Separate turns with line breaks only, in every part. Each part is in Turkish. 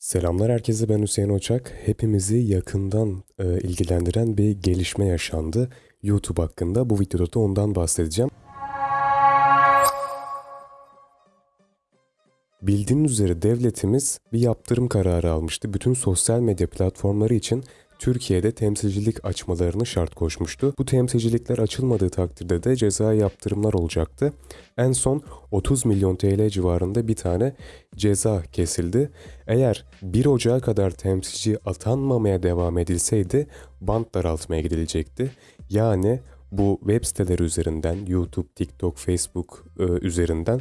Selamlar herkese ben Hüseyin Oçak. Hepimizi yakından e, ilgilendiren bir gelişme yaşandı YouTube hakkında. Bu videoda da ondan bahsedeceğim. Bildiğiniz üzere devletimiz bir yaptırım kararı almıştı. Bütün sosyal medya platformları için Türkiye'de temsilcilik açmalarını şart koşmuştu. Bu temsilcilikler açılmadığı takdirde de ceza yaptırımlar olacaktı. En son 30 milyon TL civarında bir tane ceza kesildi. Eğer 1 Ocağı kadar temsilci atanmamaya devam edilseydi bant daraltmaya gidilecekti. Yani bu web siteleri üzerinden YouTube, TikTok, Facebook e, üzerinden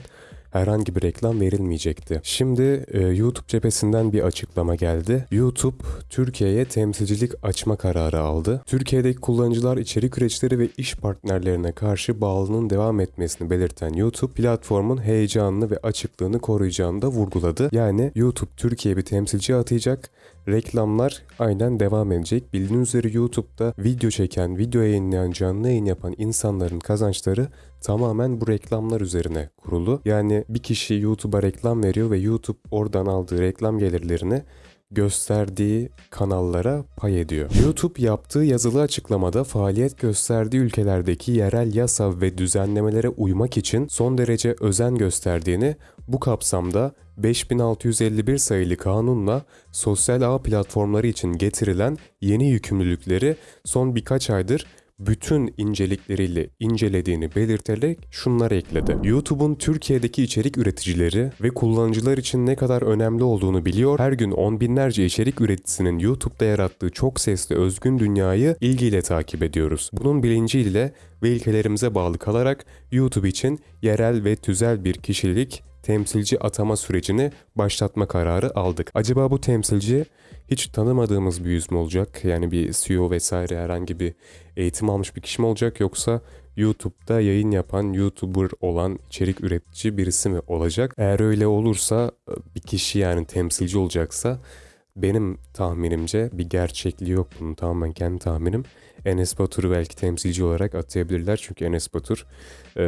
herhangi bir reklam verilmeyecekti. Şimdi e, YouTube cephesinden bir açıklama geldi. YouTube Türkiye'ye temsilcilik açma kararı aldı. Türkiye'deki kullanıcılar içerik üreticileri ve iş partnerlerine karşı bağlılığının devam etmesini belirten YouTube platformun heyecanını ve açıklığını koruyacağını da vurguladı. Yani YouTube Türkiye'ye bir temsilci atayacak. Reklamlar aynen devam edecek. Bildiğiniz üzere YouTube'da video çeken, video yayınlayan, canlı yayın yapan insanların kazançları tamamen bu reklamlar üzerine kurulu. Yani bir kişi YouTube'a reklam veriyor ve YouTube oradan aldığı reklam gelirlerini gösterdiği kanallara pay ediyor. YouTube yaptığı yazılı açıklamada faaliyet gösterdiği ülkelerdeki yerel yasa ve düzenlemelere uymak için son derece özen gösterdiğini, bu kapsamda 5651 sayılı kanunla sosyal ağ platformları için getirilen yeni yükümlülükleri son birkaç aydır bütün incelikleriyle incelediğini belirterek şunları ekledi. YouTube'un Türkiye'deki içerik üreticileri ve kullanıcılar için ne kadar önemli olduğunu biliyor. Her gün on binlerce içerik üreticisinin YouTube'da yarattığı çok sesli özgün dünyayı ilgiyle takip ediyoruz. Bunun bilinciyle ve ilkelerimize bağlı kalarak YouTube için yerel ve tüzel bir kişilik temsilci atama sürecini başlatma kararı aldık. Acaba bu temsilci hiç tanımadığımız bir yüz mü olacak? Yani bir CEO vesaire herhangi bir eğitim almış bir kişi mi olacak yoksa YouTube'da yayın yapan, YouTuber olan içerik üretici birisi mi olacak? Eğer öyle olursa bir kişi yani temsilci olacaksa benim tahminimce bir gerçekliği yok bunun tamamen kendi tahminim. Enes Batur'u belki temsilci olarak atayabilirler. Çünkü Enes Batur e,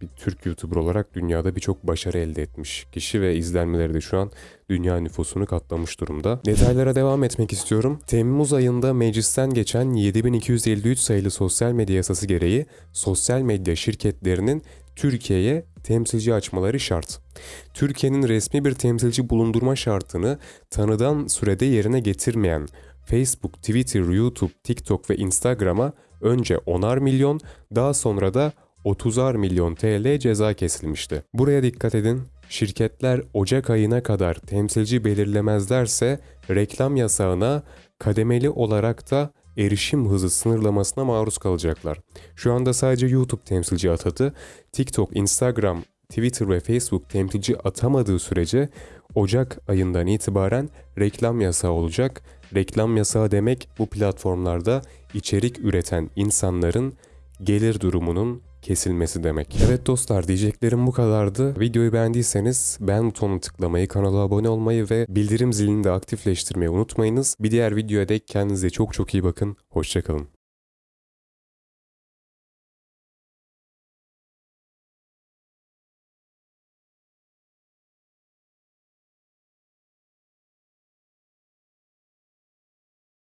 bir Türk YouTuber olarak dünyada birçok başarı elde etmiş kişi ve izlenmeleri de şu an dünya nüfusunu katlamış durumda. Detaylara devam etmek istiyorum. Temmuz ayında meclisten geçen 7253 sayılı sosyal medya yasası gereği sosyal medya şirketlerinin Türkiye'ye temsilci açmaları şart. Türkiye'nin resmi bir temsilci bulundurma şartını tanıdan sürede yerine getirmeyen Facebook, Twitter, YouTube, TikTok ve Instagram'a önce 10'ar milyon, daha sonra da 30'ar milyon TL ceza kesilmişti. Buraya dikkat edin. Şirketler Ocak ayına kadar temsilci belirlemezlerse reklam yasağına kademeli olarak da erişim hızı sınırlamasına maruz kalacaklar. Şu anda sadece YouTube temsilci atadı. TikTok, Instagram, Twitter ve Facebook temsilci atamadığı sürece Ocak ayından itibaren reklam yasağı olacak. Reklam yasağı demek bu platformlarda içerik üreten insanların gelir durumunun kesilmesi demek. Evet dostlar diyeceklerim bu kadardı. Videoyu beğendiyseniz beğen butonuna tıklamayı, kanala abone olmayı ve bildirim zilini de aktifleştirmeyi unutmayınız. Bir diğer videoya dek kendinize çok çok iyi bakın. Hoşçakalın.